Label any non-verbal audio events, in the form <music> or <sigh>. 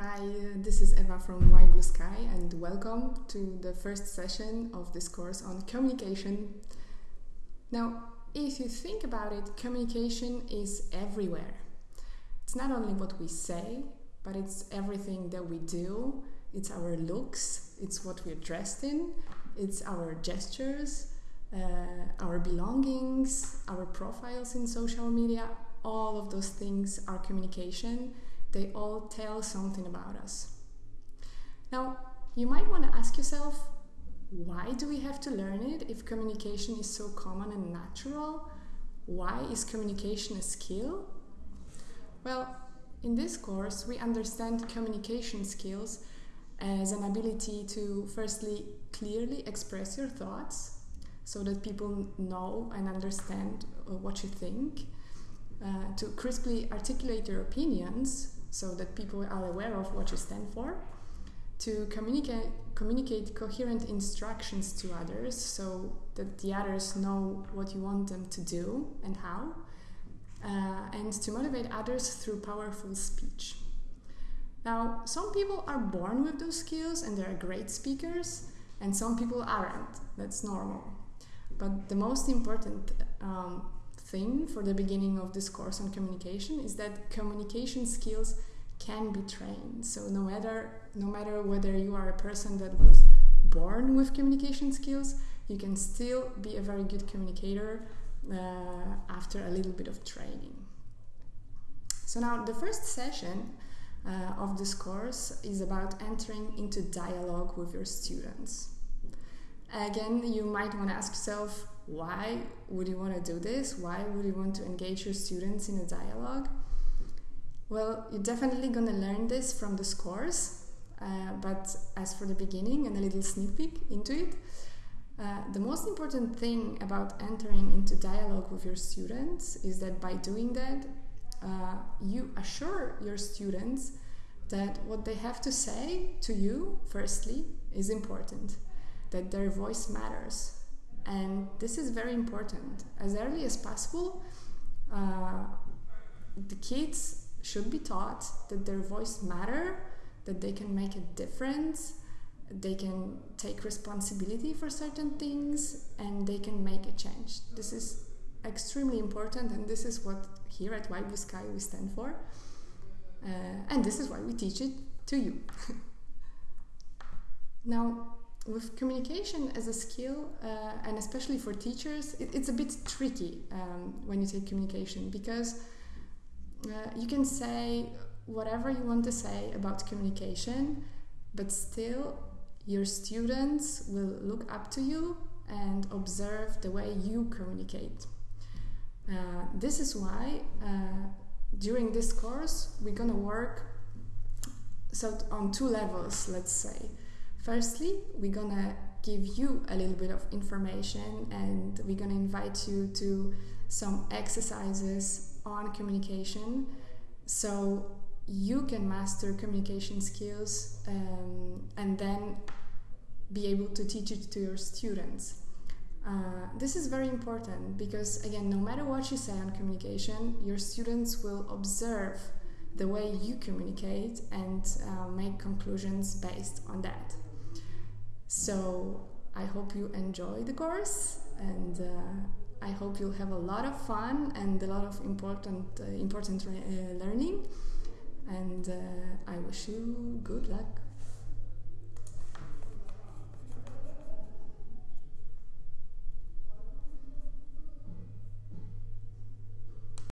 Hi, uh, this is Eva from Why Blue Sky, and welcome to the first session of this course on communication. Now, if you think about it, communication is everywhere. It's not only what we say, but it's everything that we do, it's our looks, it's what we're dressed in, it's our gestures, uh, our belongings, our profiles in social media. All of those things are communication they all tell something about us. Now, you might want to ask yourself, why do we have to learn it if communication is so common and natural? Why is communication a skill? Well, in this course, we understand communication skills as an ability to firstly clearly express your thoughts so that people know and understand uh, what you think, uh, to crisply articulate your opinions so that people are aware of what you stand for, to communicate, communicate coherent instructions to others so that the others know what you want them to do and how, uh, and to motivate others through powerful speech. Now, some people are born with those skills and they're great speakers, and some people aren't. That's normal. But the most important um, thing for the beginning of this course on communication is that communication skills can be trained. So no matter no matter whether you are a person that was born with communication skills, you can still be a very good communicator uh, after a little bit of training. So now the first session uh, of this course is about entering into dialogue with your students. Again, you might want to ask yourself, why would you want to do this? Why would you want to engage your students in a dialogue? Well, you're definitely going to learn this from this course, uh, but as for the beginning and a little sneak peek into it, uh, the most important thing about entering into dialogue with your students is that by doing that, uh, you assure your students that what they have to say to you, firstly, is important, that their voice matters. And this is very important. As early as possible, uh, the kids should be taught that their voice matter, that they can make a difference, they can take responsibility for certain things, and they can make a change. This is extremely important, and this is what here at Why Blue Sky we stand for. Uh, and this is why we teach it to you. <laughs> now, with communication as a skill, uh, and especially for teachers, it, it's a bit tricky um, when you take communication because uh, you can say whatever you want to say about communication, but still your students will look up to you and observe the way you communicate. Uh, this is why uh, during this course we're gonna work so on two levels, let's say. Firstly, we're gonna give you a little bit of information and we're gonna invite you to some exercises on communication so you can master communication skills um, and then be able to teach it to your students. Uh, this is very important because, again, no matter what you say on communication, your students will observe the way you communicate and uh, make conclusions based on that. So, I hope you enjoy the course and uh, I hope you'll have a lot of fun and a lot of important uh, important uh, learning. And uh, I wish you good luck.